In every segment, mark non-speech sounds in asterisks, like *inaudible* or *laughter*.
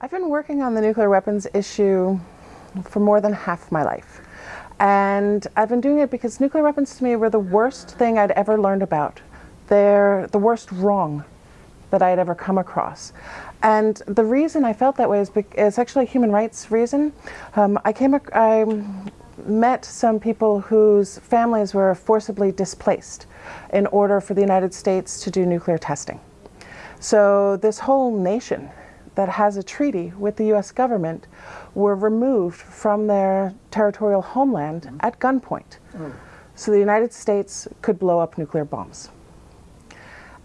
I've been working on the nuclear weapons issue for more than half my life. And I've been doing it because nuclear weapons to me were the worst thing I'd ever learned about. They're the worst wrong that I'd ever come across. And the reason I felt that way is, is actually a human rights reason. Um, I came, I met some people whose families were forcibly displaced in order for the United States to do nuclear testing. So this whole nation that has a treaty with the US government were removed from their territorial homeland mm -hmm. at gunpoint. Oh. So the United States could blow up nuclear bombs.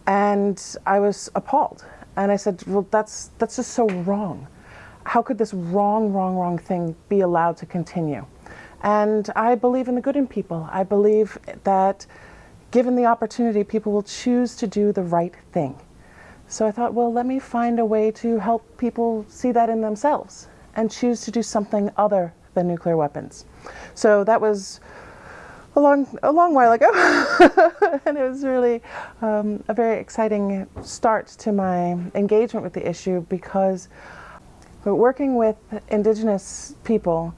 And I was appalled. And I said, well, that's, that's just so wrong. How could this wrong, wrong, wrong thing be allowed to continue? And I believe in the good in people. I believe that given the opportunity, people will choose to do the right thing. So I thought, well, let me find a way to help people see that in themselves and choose to do something other than nuclear weapons. So that was a long, a long while ago, *laughs* and it was really um, a very exciting start to my engagement with the issue because working with Indigenous people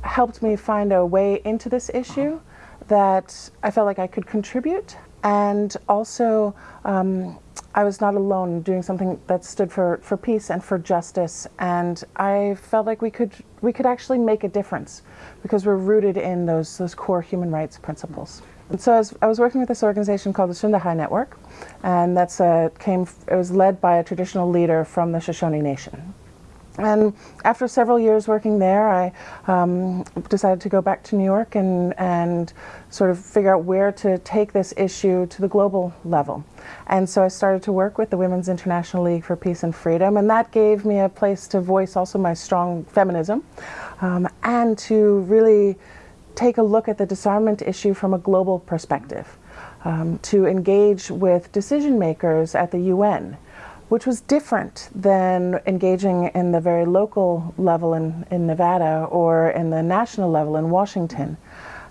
helped me find a way into this issue that I felt like I could contribute and also um, I was not alone doing something that stood for, for peace and for justice. And I felt like we could, we could actually make a difference because we're rooted in those, those core human rights principles. And so I was, I was working with this organization called the Shundahai Network, and that's a, came, it was led by a traditional leader from the Shoshone Nation. And after several years working there, I um, decided to go back to New York and, and sort of figure out where to take this issue to the global level. And so I started to work with the Women's International League for Peace and Freedom, and that gave me a place to voice also my strong feminism um, and to really take a look at the disarmament issue from a global perspective, um, to engage with decision makers at the UN which was different than engaging in the very local level in, in Nevada or in the national level in Washington.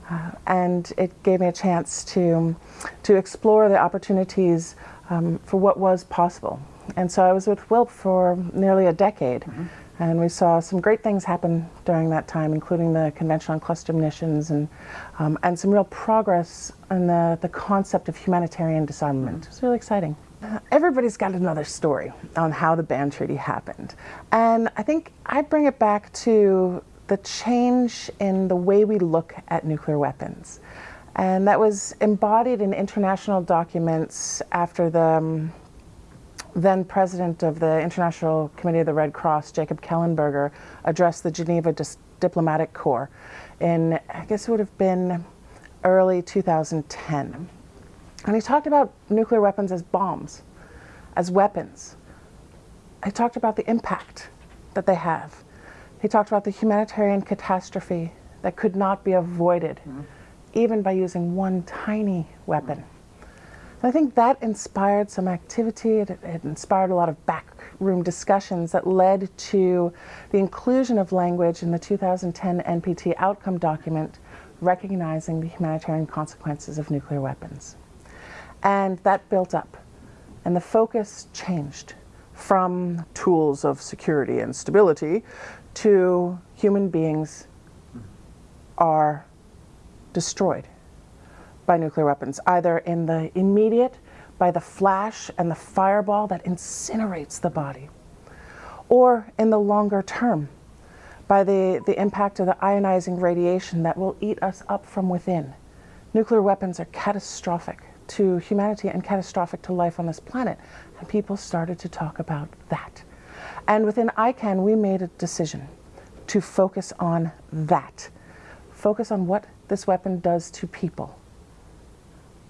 Uh, and it gave me a chance to, to explore the opportunities um, for what was possible. And so I was with WILPF for nearly a decade. Mm -hmm. And we saw some great things happen during that time, including the Convention on Cluster Munitions and, um, and some real progress in the, the concept of humanitarian disarmament. Mm -hmm. It was really exciting. Everybody's got another story on how the Ban Treaty happened. And I think I bring it back to the change in the way we look at nuclear weapons. And that was embodied in international documents after the um, then president of the International Committee of the Red Cross, Jacob Kellenberger, addressed the Geneva Dis Diplomatic Corps in, I guess it would have been early 2010. And he talked about nuclear weapons as bombs, as weapons. He talked about the impact that they have. He talked about the humanitarian catastrophe that could not be avoided, mm -hmm. even by using one tiny weapon. And I think that inspired some activity. It, it inspired a lot of backroom discussions that led to the inclusion of language in the 2010 NPT outcome document recognizing the humanitarian consequences of nuclear weapons. And that built up. And the focus changed from tools of security and stability to human beings are destroyed by nuclear weapons, either in the immediate, by the flash and the fireball that incinerates the body, or in the longer term, by the, the impact of the ionizing radiation that will eat us up from within. Nuclear weapons are catastrophic to humanity and catastrophic to life on this planet. And people started to talk about that. And within ICAN, we made a decision to focus on that. Focus on what this weapon does to people.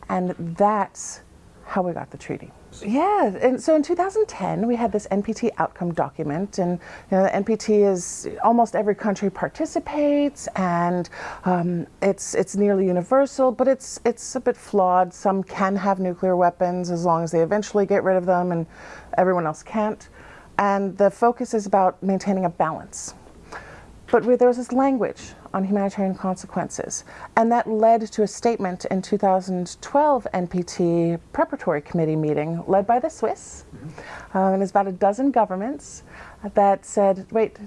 And that's how we got the treaty. Yeah, and so in 2010 we had this NPT outcome document, and you know, the NPT is almost every country participates, and um, it's it's nearly universal, but it's it's a bit flawed. Some can have nuclear weapons as long as they eventually get rid of them, and everyone else can't. And the focus is about maintaining a balance. But there was this language on humanitarian consequences. And that led to a statement in 2012 NPT preparatory committee meeting led by the Swiss. Mm -hmm. um, and it's about a dozen governments. that said, wait,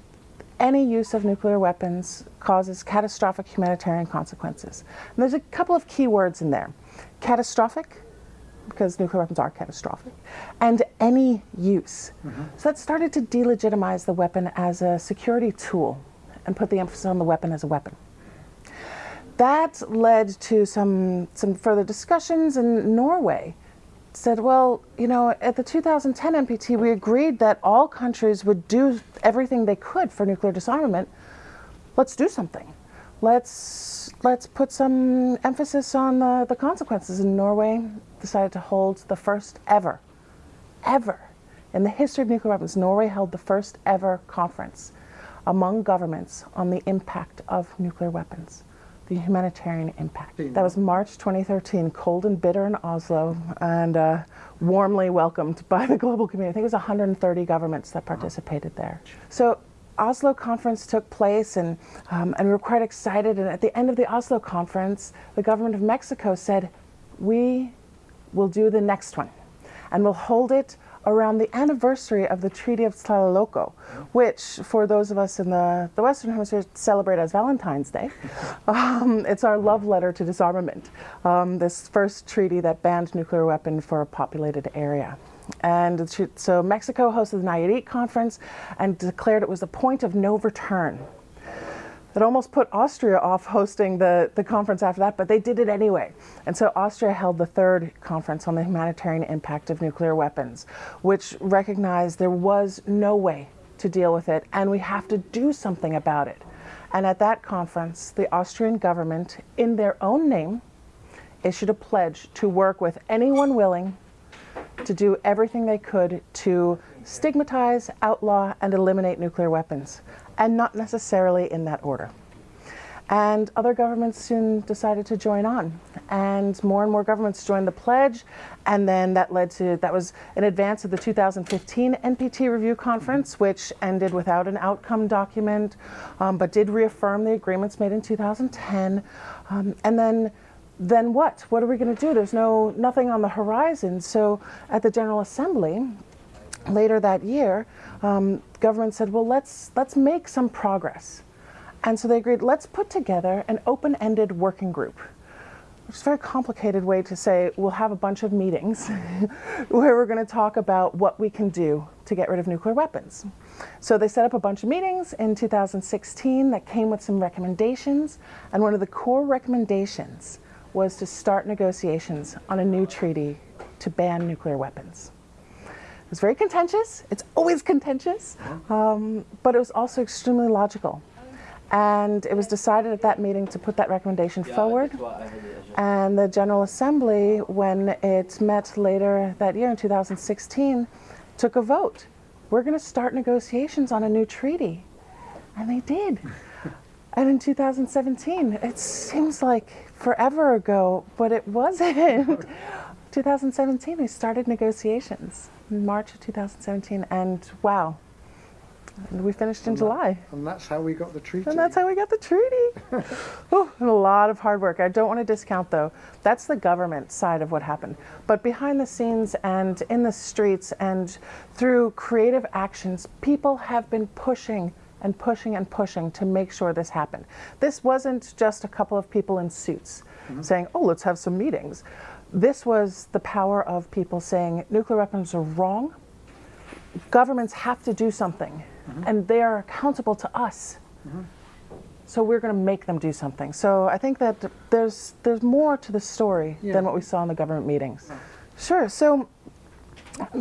any use of nuclear weapons causes catastrophic humanitarian consequences. And there's a couple of key words in there. Catastrophic, because nuclear weapons are catastrophic, and any use. Mm-hmm. So that started to delegitimize the weapon as a security tool and put the emphasis on the weapon as a weapon. That led to some, some further discussions in Norway. Said, well, you know, at the 2010 NPT, we agreed that all countries would do everything they could for nuclear disarmament. Let's do something. Let's let's put some emphasis on the, the consequences. And Norway decided to hold the first ever, ever, in the history of nuclear weapons, Norway held the first ever conference among governments on the impact of nuclear weapons, the humanitarian impact. That was March 2013, cold and bitter in Oslo, and uh, warmly welcomed by the global community. I think it was 130 governments that participated there. So Oslo conference took place and, um, and we were quite excited. And at the end of the Oslo conference, the government of Mexico said, we will do the next one. And we'll hold it around the anniversary of the Treaty of Tlatelolco, which, for those of us in the, the Western Hemisphere, celebrate as Valentine's Day. *laughs* Um, it's our love letter to disarmament, um, this first treaty that banned nuclear weapons for a populated area. And so Mexico hosted the Nayarit conference and declared it was a point of no return it almost put Austria off hosting the, the conference after that, but they did it anyway. And so Austria held the third conference on the humanitarian impact of nuclear weapons, which recognized there was no way to deal with it, and we have to do something about it. And at that conference, the Austrian government, in their own name, issued a pledge to work with anyone willing to do everything they could to stigmatize, outlaw, and eliminate nuclear weapons and not necessarily in that order. And other governments soon decided to join on. And more and more governments joined the pledge. And then that led to, that was in advance of the 2015 NPT review conference, which ended without an outcome document, um, but did reaffirm the agreements made in 2010. Um, and then then what? What are we going to do? There's no nothing on the horizon. So at the General Assembly, later that year, um, government said, well, let's, let's make some progress. And so they agreed, let's put together an open-ended working group. It's a very complicated way to say we'll have a bunch of meetings *laughs* where we're going to talk about what we can do to get rid of nuclear weapons. So they set up a bunch of meetings in 2016 that came with some recommendations. And one of the core recommendations was to start negotiations on a new treaty to ban nuclear weapons. It was very contentious. It's always contentious, um, but it was also extremely logical. And it was decided at that meeting to put that recommendation forward. And the General Assembly, when it met later that year in 2016, took a vote. We're going to start negotiations on a new treaty. And they did. *laughs* and in 2017, it seems like forever ago, but it wasn't. *laughs* 2017, we started negotiations in March of 2017, and wow, and we finished in and July. That, and that's how we got the treaty. And that's how we got the treaty. *laughs* oh, a lot of hard work. I don't want to discount, though. That's the government side of what happened. But behind the scenes and in the streets and through creative actions, people have been pushing and pushing and pushing to make sure this happened. This wasn't just a couple of people in suits mm -hmm. saying, oh, let's have some meetings this was the power of people saying nuclear weapons are wrong. Governments have to do something, mm -hmm. and they are accountable to us. Mm -hmm. So we're going to make them do something. So I think that there's there's more to the story yeah. than what we saw in the government meetings. Yeah. Sure. So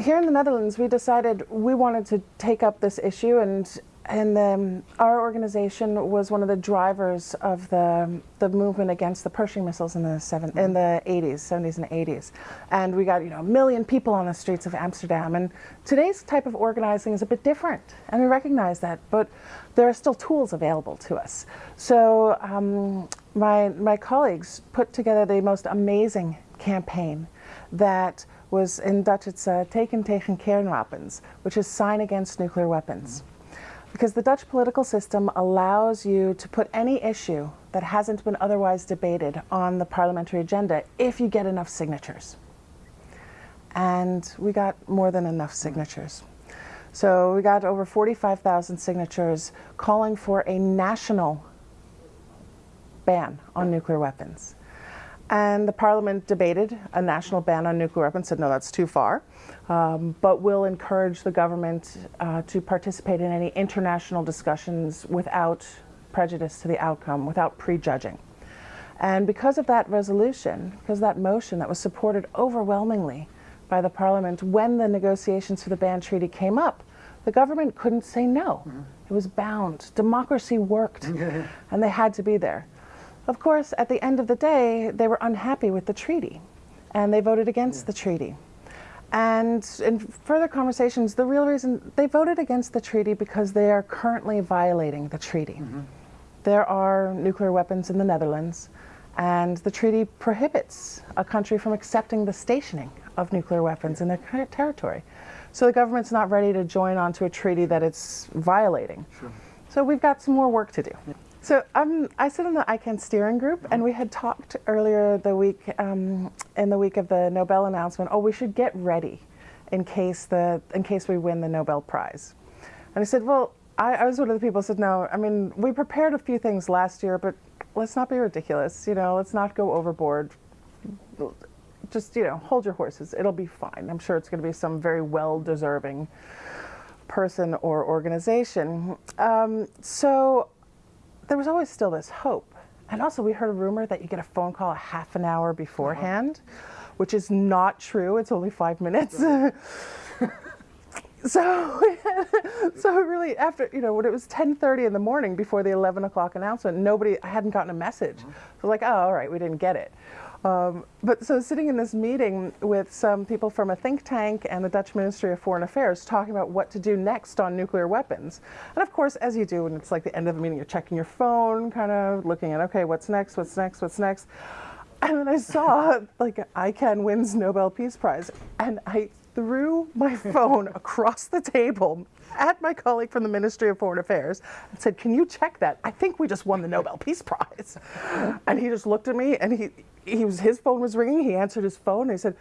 here in the Netherlands, we decided we wanted to take up this issue and and um, our organization was one of the drivers of the, the movement against the Pershing missiles in the, seven, in the 80s, 70s and 80s. And we got you know, a million people on the streets of Amsterdam. And today's type of organizing is a bit different, and we recognize that. But there are still tools available to us. So um, my, my colleagues put together the most amazing campaign that was in Dutch, it's uh, Teken tegen kernwapens, which is sign against nuclear weapons. Because the Dutch political system allows you to put any issue that hasn't been otherwise debated on the parliamentary agenda if you get enough signatures. And we got more than enough signatures. So we got over 45,000 signatures calling for a national ban on nuclear weapons. And the parliament debated a national ban on nuclear weapons, said no, that's too far, um, but will encourage the government uh, to participate in any international discussions without prejudice to the outcome, without prejudging. And because of that resolution, because of that motion that was supported overwhelmingly by the parliament when the negotiations for the ban treaty came up, the government couldn't say no. Mm. It was bound. Democracy worked, *laughs* and they had to be there. Of course, at the end of the day, they were unhappy with the treaty and they voted against yeah. the treaty. And in further conversations, the real reason they voted against the treaty because they are currently violating the treaty. Mm -hmm. There are nuclear weapons in the Netherlands, and the treaty prohibits a country from accepting the stationing of nuclear weapons in their territory. So the government's not ready to join onto a treaty that it's violating. Sure. So we've got some more work to do. So um, I sit in the ICAN steering group, and we had talked earlier the week, um, in the week of the Nobel announcement. Oh, we should get ready in case the in case we win the Nobel Prize. And I said, well, I, I was one of the people who said, no. I mean, we prepared a few things last year, but let's not be ridiculous. You know, let's not go overboard. Just you know, hold your horses. It'll be fine. I'm sure it's going to be some very well deserving person or organization. Um, so there was always still this hope. And also, we heard a rumor that you get a phone call a half an hour beforehand, uh -huh. which is not true. It's only five minutes. *laughs* so, *laughs* so really, after you know, when it was 10:30 in the morning before the 11 o'clock announcement, nobody I hadn't gotten a message. Uh -huh. So like, oh, all right, we didn't get it. Um, but so sitting in this meeting with some people from a think tank and the Dutch Ministry of Foreign Affairs talking about what to do next on nuclear weapons. And of course, as you do, when it's like the end of the meeting, you're checking your phone, kind of looking at, okay, what's next, what's next, what's next. And then I saw *laughs* like ICAN wins Nobel Peace Prize and I threw my *laughs* phone across the table at my colleague from the Ministry of Foreign Affairs and said, can you check that? I think we just won the Nobel Peace Prize. *laughs* And he just looked at me and he, he was, his phone was ringing. He answered his phone and he said,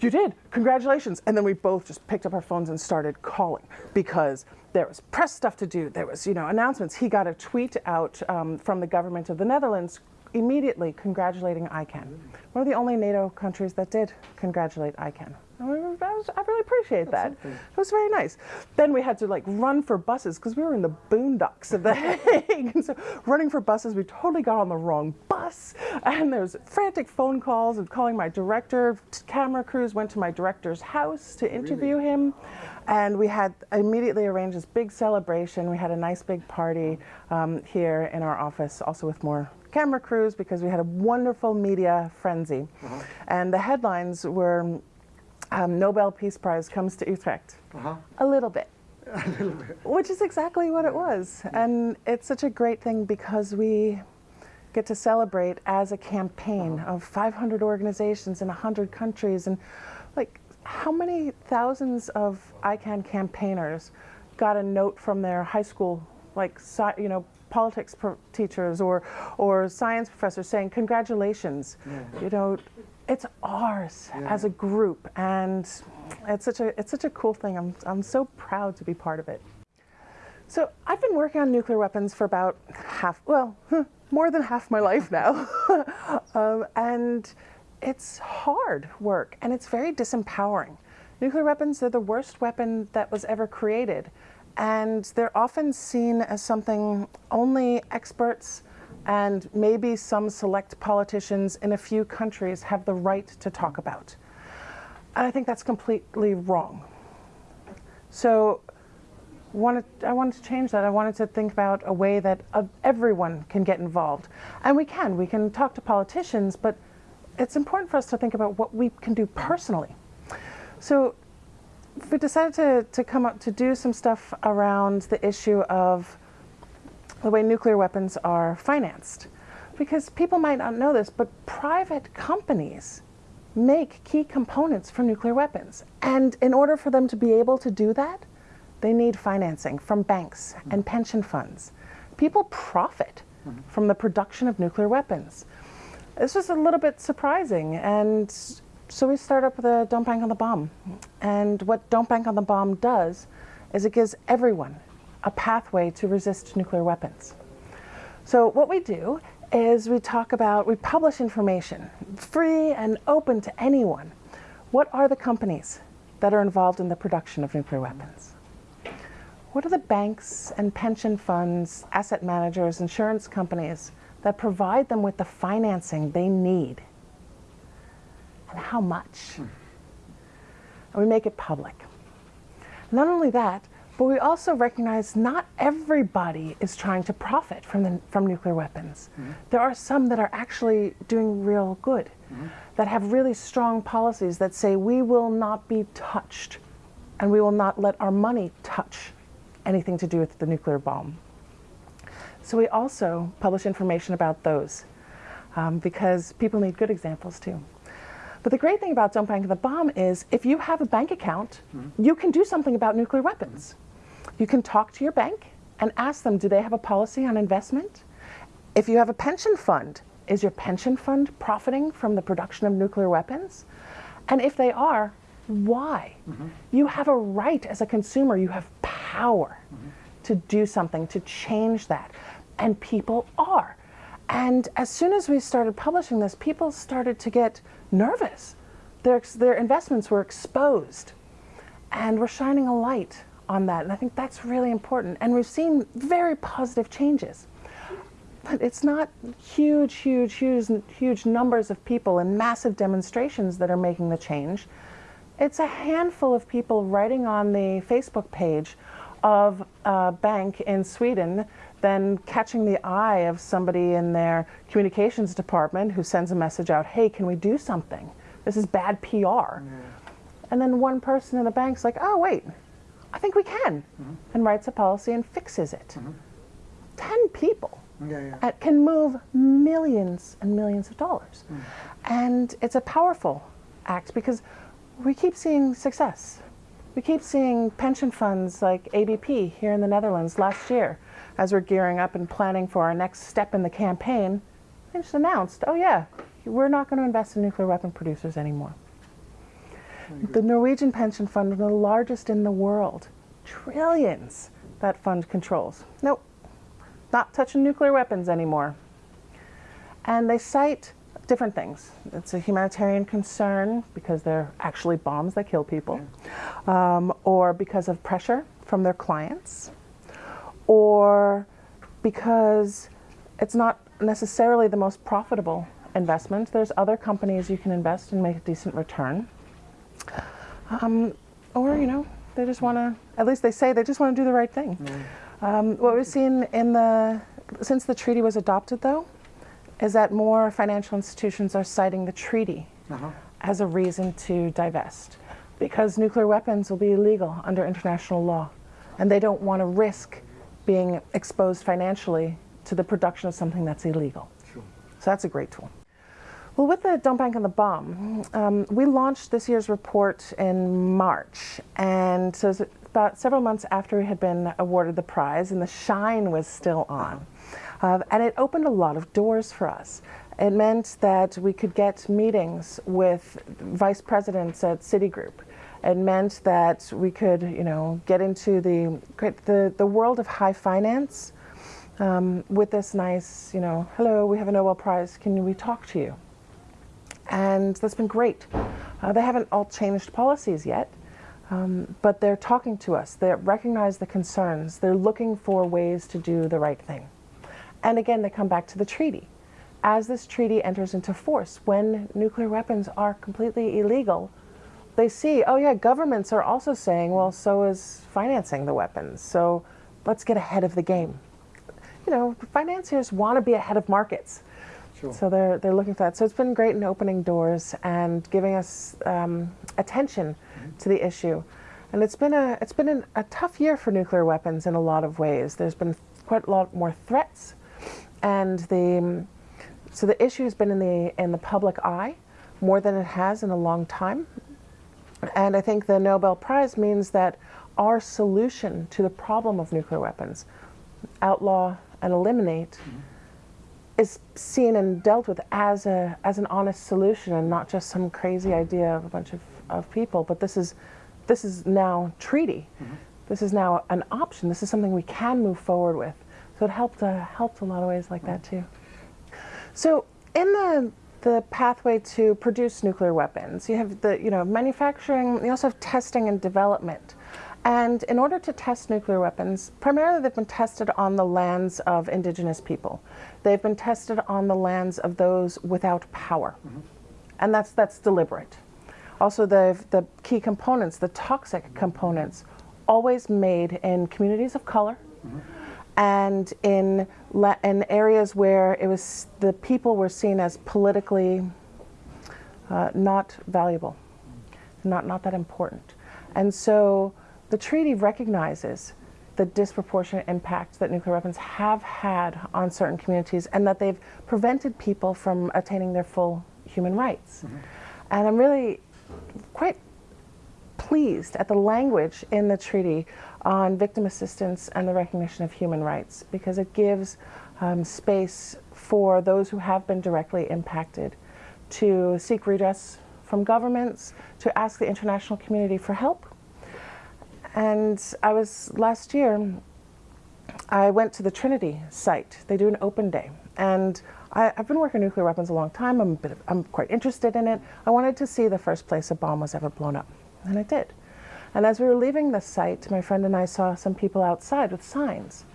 you did, congratulations. And then we both just picked up our phones and started calling because there was press stuff to do. There was, you know, announcements. He got a tweet out um, from the government of the Netherlands immediately congratulating ICAN. One of the only NATO countries that did congratulate I, was, I really appreciate that. It was very nice. Then we had to like run for buses because we were in the boondocks of The *laughs* Hague. and so running for buses, we totally got on the wrong bus. And there was frantic phone calls and calling my director. Camera crews went to my director's house to interview really? him. And we had immediately arranged this big celebration. We had a nice big party um, here in our office, also with more camera crews because we had a wonderful media frenzy. Uh -huh. And the headlines were um, Nobel Peace Prize comes to Utrecht. Uh -huh. A little bit. *laughs* a little bit. Which is exactly what it was. Yeah. And it's such a great thing because we get to celebrate as a campaign uh -huh. of 500 organizations in 100 countries. And like, how many thousands of ICAN campaigners got a note from their high school, like, you know, politics teachers or, or science professors saying, congratulations, yeah. you know, it's ours yeah. as a group. And it's such a, it's such a cool thing. I'm, I'm so proud to be part of it. So I've been working on nuclear weapons for about half, well, *laughs* more than half my life now. *laughs* um, and it's hard work and it's very disempowering. Nuclear weapons are the worst weapon that was ever created and they're often seen as something only experts and maybe some select politicians in a few countries have the right to talk about. And I think that's completely wrong. So wanted, I wanted to change that. I wanted to think about a way that uh, everyone can get involved. And we can. We can talk to politicians, but it's important for us to think about what we can do personally. So we decided to, to come up to do some stuff around the issue of the way nuclear weapons are financed. Because people might not know this, but private companies make key components for nuclear weapons. And in order for them to be able to do that, they need financing from banks and pension funds. People profit from the production of nuclear weapons. This just a little bit surprising. And so we start up the Don't Bank on the Bomb. And what Don't Bank on the Bomb does is it gives everyone a pathway to resist nuclear weapons. So what we do is we talk about, we publish information, free and open to anyone. What are the companies that are involved in the production of nuclear weapons? What are the banks and pension funds, asset managers, insurance companies that provide them with the financing they need? And how much? And we make it public. Not only that, but we also recognize not everybody is trying to profit from, the, from nuclear weapons. Mm -hmm. There are some that are actually doing real good, mm -hmm. that have really strong policies that say we will not be touched and we will not let our money touch anything to do with the nuclear bomb. So we also publish information about those um, because people need good examples too. But the great thing about Don't Bank the Bomb is if you have a bank account, mm -hmm. you can do something about nuclear weapons. You can talk to your bank and ask them, do they have a policy on investment? If you have a pension fund, is your pension fund profiting from the production of nuclear weapons? And if they are, why? Mm -hmm. You have a right as a consumer, you have power mm -hmm. to do something, to change that. And people are. And as soon as we started publishing this, people started to get nervous. Their, their investments were exposed. And we're shining a light on that. And I think that's really important. And we've seen very positive changes. But it's not huge, huge, huge, huge numbers of people and massive demonstrations that are making the change. It's a handful of people writing on the Facebook page of a bank in Sweden, then catching the eye of somebody in their communications department who sends a message out, hey, can we do something? This is bad PR. And then one person in the bank's like, oh, wait, I think we can, mm -hmm. and writes a policy and fixes it. Mm -hmm. Ten people yeah, yeah. can move millions and millions of dollars. Mm. And it's a powerful act because we keep seeing success. We keep seeing pension funds like ABP here in the Netherlands last year, as we're gearing up and planning for our next step in the campaign, they just announced, oh yeah, we're not going to invest in nuclear weapon producers anymore. The Norwegian pension fund, the largest in the world, trillions that fund controls. Nope, not touching nuclear weapons anymore. And they cite different things. It's a humanitarian concern because they're actually bombs that kill people, um, or because of pressure from their clients, or because it's not necessarily the most profitable investment. There's other companies you can invest and make a decent return. Um, or, you know, they just want to, at least they say they just want to do the right thing. Mm. Um, what we've seen in the, since the treaty was adopted though, is that more financial institutions are citing the treaty uh -huh. as a reason to divest because nuclear weapons will be illegal under international law and they don't want to risk being exposed financially to the production of something that's illegal. Sure. So that's a great tool. Well, with the Don't Bank on the Bomb, um, we launched this year's report in March, and so it was about several months after we had been awarded the prize, and the shine was still on. Uh, and it opened a lot of doors for us. It meant that we could get meetings with vice presidents at Citigroup. It meant that we could, you know, get into the the, the world of high finance um, with this nice, you know, hello, we have a Nobel Prize, can we talk to you? And that's been great. Uh, they haven't all changed policies yet, um, but they're talking to us. They recognize the concerns. They're looking for ways to do the right thing. And again, they come back to the treaty. As this treaty enters into force, when nuclear weapons are completely illegal, they see, oh yeah, governments are also saying, well, so is financing the weapons. So let's get ahead of the game. You know, financiers want to be ahead of markets. Sure. So they're, they're looking for that. So it's been great in opening doors and giving us um, attention mm -hmm. to the issue. And it's been, a, it's been an, a tough year for nuclear weapons in a lot of ways. There's been quite a lot more threats. And the, so the issue has been in the, in the public eye more than it has in a long time. And I think the Nobel Prize means that our solution to the problem of nuclear weapons, outlaw and eliminate, mm -hmm is seen and dealt with as a as an honest solution and not just some crazy idea of a bunch of, of people. But this is this is now treaty. Mm -hmm. this is now an option. This is something we can move forward with. So it helped, uh, helped a lot of ways like that too. So in the the pathway to produce nuclear weapons, you have the you know manufacturing. You also have testing and development. And in order to test nuclear weapons, primarily they've been tested on the lands of indigenous people. They've been tested on the lands of those without power. And that's, that's deliberate. Also, the, the key components, the toxic components, always made in communities of color and in, in areas where it was, the people were seen as politically uh, not valuable, not, not that important. And so the treaty recognizes the disproportionate impact that nuclear weapons have had on certain communities and that they've prevented people from attaining their full human rights. And I'm really quite pleased at the language in the treaty on victim assistance and the recognition of human rights because it gives um, space for those who have been directly impacted to seek redress from governments, to ask the international community for help. And I was last year, I went to the Trinity site. They do an open day. And I, have been working nuclear weapons a long time. I'm, a bit of, I'm quite interested in it. I wanted to see the first place a bomb was ever blown up. And I did. And as we were leaving the site, my friend and I saw some people outside with signs.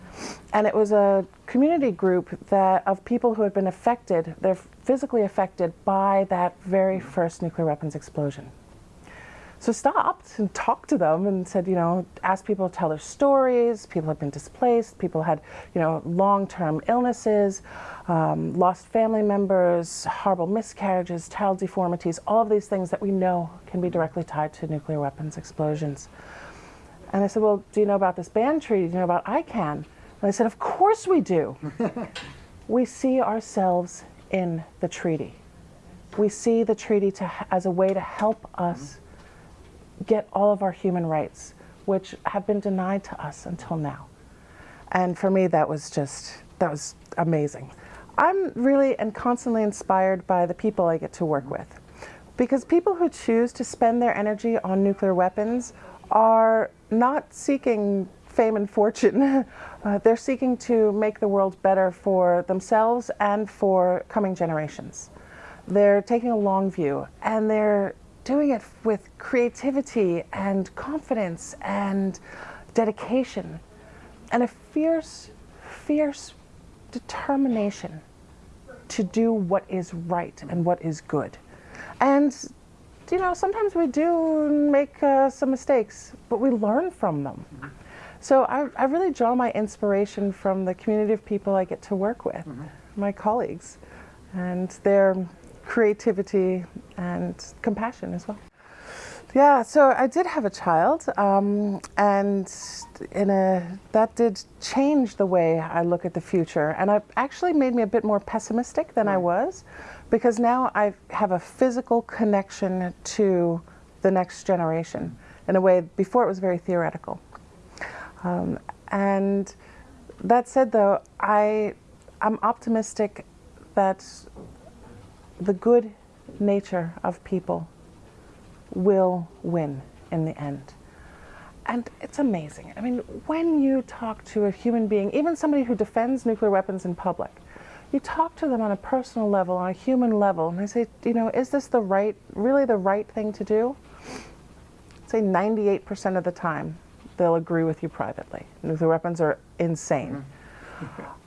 And it was a community group that of people who had been affected, they're physically affected by that very first nuclear weapons explosion. So stopped and talked to them and said, you know, asked people to tell their stories. People had been displaced. People had, you know, long-term illnesses, um, lost family members, horrible miscarriages, child deformities, all of these things that we know can be directly tied to nuclear weapons explosions. And I said, well, do you know about this band treaty? Do you know about ICAN? And I said, of course we do. *laughs* we see ourselves in the treaty. We see the treaty to, as a way to help us get all of our human rights, which have been denied to us until now. And for me, that was just, that was amazing. I'm really and constantly inspired by the people I get to work with. Because people who choose to spend their energy on nuclear weapons are not seeking fame and fortune. *laughs* Uh, they're seeking to make the world better for themselves and for coming generations. They're taking a long view and they're doing it with creativity and confidence and dedication and a fierce, fierce determination to do what is right and what is good. And, you know, sometimes we do make uh, some mistakes, but we learn from them. So I, I, really draw my inspiration from the community of people I get to work with, mm -hmm. my colleagues, and their creativity and compassion as well. Yeah, so I did have a child, um, and in a that did change the way I look at the future, and it actually made me a bit more pessimistic than right. I was, because now I have a physical connection to the next generation in a way before it was very theoretical. Um, and that said, though, I I'm optimistic that the good nature of people will win in the end. And it's amazing. I mean, when you talk to a human being, even somebody who defends nuclear weapons in public, you talk to them on a personal level, on a human level, and I say, you know, is this the right, really the right thing to do? Say 98% of the time, they'll agree with you privately. Nuclear weapons are insane. Mm -hmm. *laughs*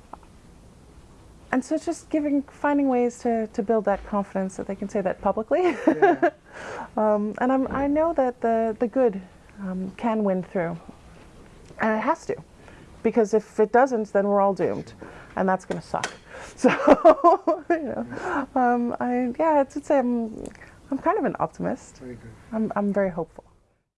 and so it's just giving, finding ways to, to build that confidence that they can say that publicly. Yeah. *laughs* um, and I'm, I know that the, the good um, can win through. And it has to. Because if it doesn't, then we're all doomed. And that's going to suck. *laughs* So, you know, um, I, yeah, I'd say I'm, I'm kind of an optimist. Very good. I'm, I'm very hopeful.